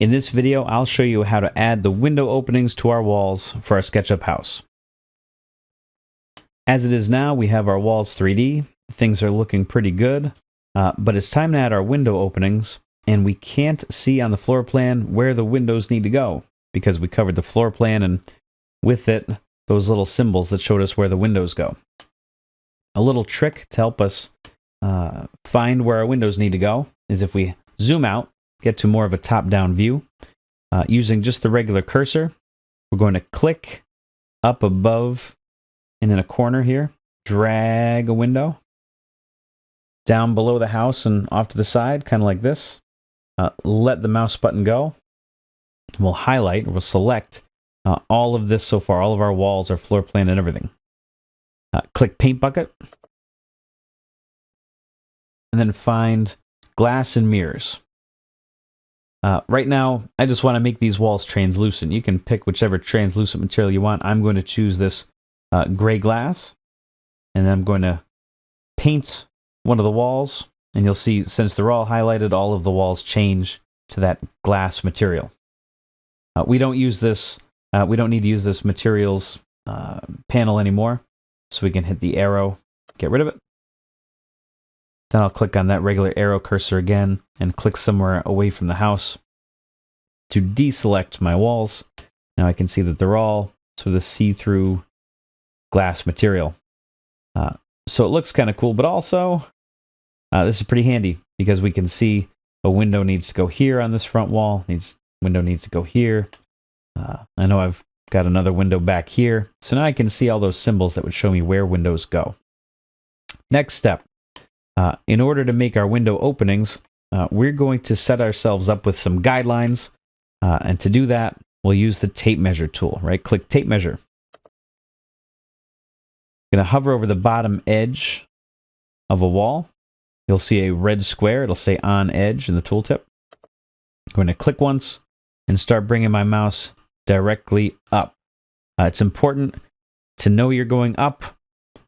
In this video, I'll show you how to add the window openings to our walls for our SketchUp house. As it is now, we have our walls 3D. Things are looking pretty good, uh, but it's time to add our window openings, and we can't see on the floor plan where the windows need to go because we covered the floor plan and with it, those little symbols that showed us where the windows go. A little trick to help us uh, find where our windows need to go is if we zoom out get to more of a top-down view. Uh, using just the regular cursor, we're going to click up above and in a corner here, drag a window down below the house and off to the side, kind of like this. Uh, let the mouse button go. We'll highlight, we'll select uh, all of this so far, all of our walls, our floor plan, and everything. Uh, click Paint Bucket. And then find Glass and Mirrors. Uh, right now, I just want to make these walls translucent. You can pick whichever translucent material you want. I'm going to choose this uh, gray glass, and I'm going to paint one of the walls, and you'll see since they're all highlighted, all of the walls change to that glass material. Uh, we don't use this, uh, we don't need to use this materials uh, panel anymore, so we can hit the arrow, get rid of it. Then I'll click on that regular arrow cursor again and click somewhere away from the house to deselect my walls. Now I can see that they're all sort of the see-through glass material. Uh, so it looks kind of cool, but also uh, this is pretty handy because we can see a window needs to go here on this front wall, needs window needs to go here. Uh, I know I've got another window back here. So now I can see all those symbols that would show me where windows go. Next step, uh, in order to make our window openings, uh, we're going to set ourselves up with some guidelines. Uh, and to do that, we'll use the tape measure tool, right? Click tape measure. I'm going to hover over the bottom edge of a wall. You'll see a red square. It'll say on edge in the tooltip. I'm going to click once and start bringing my mouse directly up. Uh, it's important to know you're going up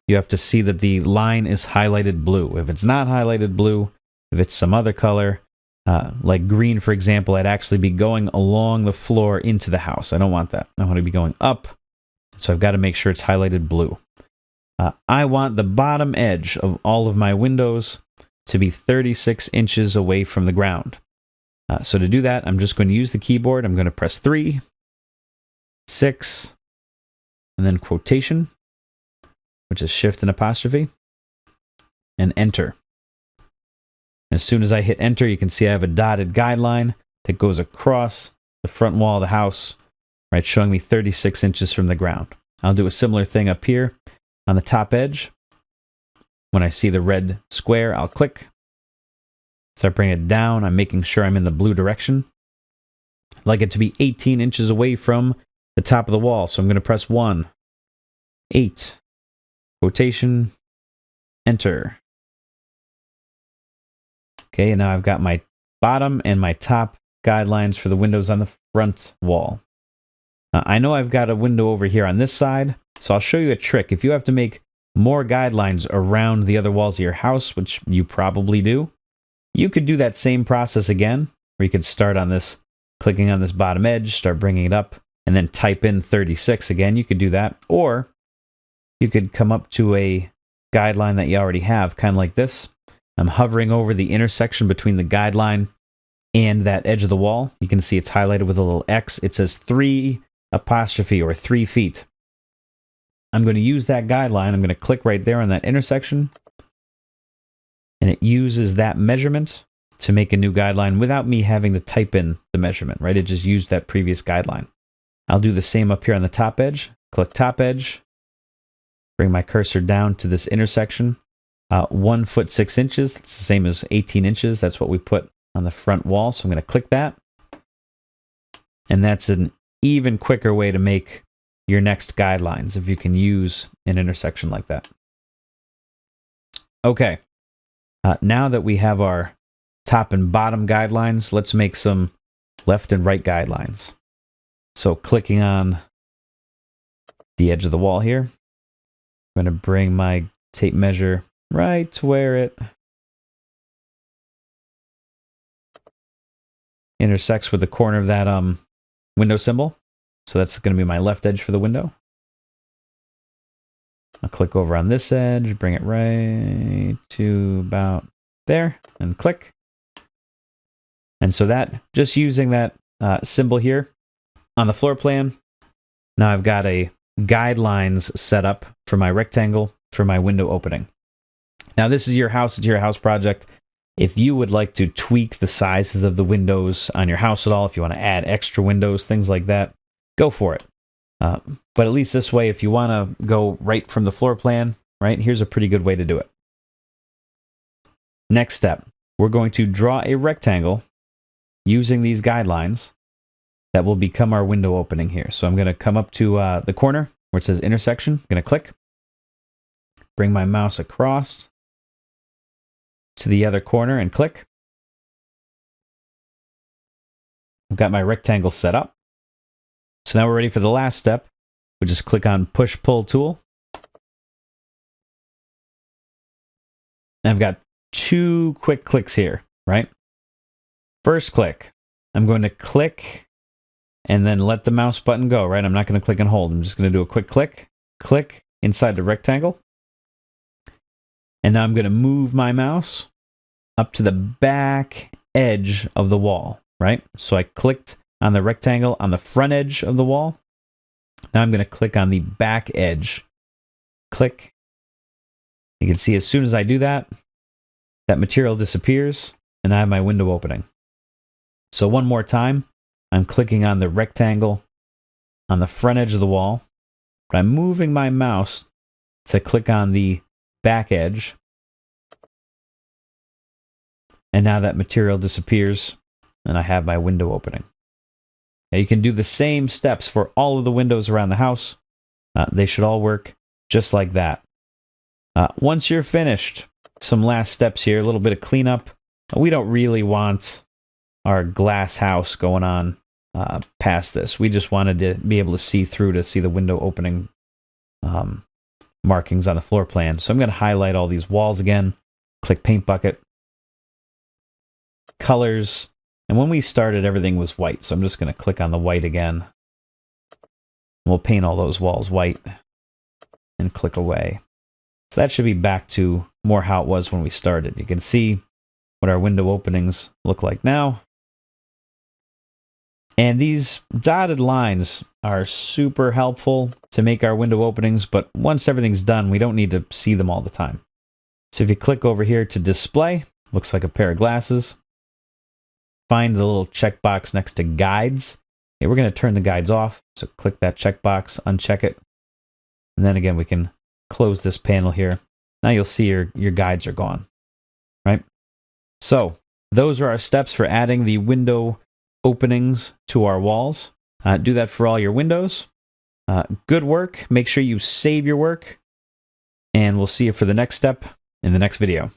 you have to see that the line is highlighted blue. If it's not highlighted blue, if it's some other color, uh, like green, for example, I'd actually be going along the floor into the house. I don't want that. I want to be going up. So I've got to make sure it's highlighted blue. Uh, I want the bottom edge of all of my windows to be 36 inches away from the ground. Uh, so to do that, I'm just going to use the keyboard. I'm going to press 3, 6, and then quotation which is shift and apostrophe, and enter. As soon as I hit enter, you can see I have a dotted guideline that goes across the front wall of the house, right, showing me 36 inches from the ground. I'll do a similar thing up here on the top edge. When I see the red square, I'll click. So I bring it down. I'm making sure I'm in the blue direction. I'd like it to be 18 inches away from the top of the wall. So I'm going to press 1, 8, quotation, enter. Okay, and now I've got my bottom and my top guidelines for the windows on the front wall. Uh, I know I've got a window over here on this side, so I'll show you a trick. If you have to make more guidelines around the other walls of your house, which you probably do, you could do that same process again, where you could start on this, clicking on this bottom edge, start bringing it up, and then type in 36 again. You could do that. Or you could come up to a guideline that you already have, kind of like this. I'm hovering over the intersection between the guideline and that edge of the wall. You can see it's highlighted with a little X. It says three apostrophe or three feet. I'm going to use that guideline. I'm going to click right there on that intersection. And it uses that measurement to make a new guideline without me having to type in the measurement, right? It just used that previous guideline. I'll do the same up here on the top edge. Click top edge, bring my cursor down to this intersection. Uh, one foot six inches, that's the same as 18 inches. That's what we put on the front wall. So I'm going to click that. And that's an even quicker way to make your next guidelines if you can use an intersection like that. Okay, uh, now that we have our top and bottom guidelines, let's make some left and right guidelines. So clicking on the edge of the wall here, I'm going to bring my tape measure right to where it intersects with the corner of that um, window symbol. So that's going to be my left edge for the window. I'll click over on this edge, bring it right to about there, and click. And so that, just using that uh, symbol here on the floor plan, now I've got a guidelines set up for my rectangle for my window opening. Now this is your house, it's your house project. If you would like to tweak the sizes of the windows on your house at all, if you want to add extra windows, things like that, go for it. Uh, but at least this way, if you want to go right from the floor plan, right, here's a pretty good way to do it. Next step, we're going to draw a rectangle using these guidelines that will become our window opening here. So I'm going to come up to uh, the corner where it says intersection. I'm going to click, bring my mouse across to the other corner and click. I've got my rectangle set up. So now we're ready for the last step. We just click on push pull tool. I've got two quick clicks here, right? First click, I'm going to click and then let the mouse button go, right? I'm not going to click and hold. I'm just going to do a quick click, click inside the rectangle. And now I'm going to move my mouse up to the back edge of the wall, right? So I clicked on the rectangle on the front edge of the wall. Now I'm going to click on the back edge. Click. You can see as soon as I do that, that material disappears and I have my window opening. So one more time, I'm clicking on the rectangle on the front edge of the wall, but I'm moving my mouse to click on the back edge. And now that material disappears and I have my window opening. Now you can do the same steps for all of the windows around the house. Uh, they should all work just like that. Uh, once you're finished, some last steps here, a little bit of cleanup. We don't really want our glass house going on uh, past this. We just wanted to be able to see through to see the window opening um, markings on the floor plan. So I'm going to highlight all these walls again, click paint bucket, colors, and when we started everything was white. So I'm just going to click on the white again. We'll paint all those walls white and click away. So that should be back to more how it was when we started. You can see what our window openings look like now. And these dotted lines are super helpful to make our window openings, but once everything's done, we don't need to see them all the time. So if you click over here to display, looks like a pair of glasses. Find the little checkbox next to guides. Okay, we're going to turn the guides off. So click that checkbox, uncheck it. And then again, we can close this panel here. Now you'll see your, your guides are gone, right? So those are our steps for adding the window openings to our walls. Uh, do that for all your windows. Uh, good work. Make sure you save your work. And we'll see you for the next step in the next video.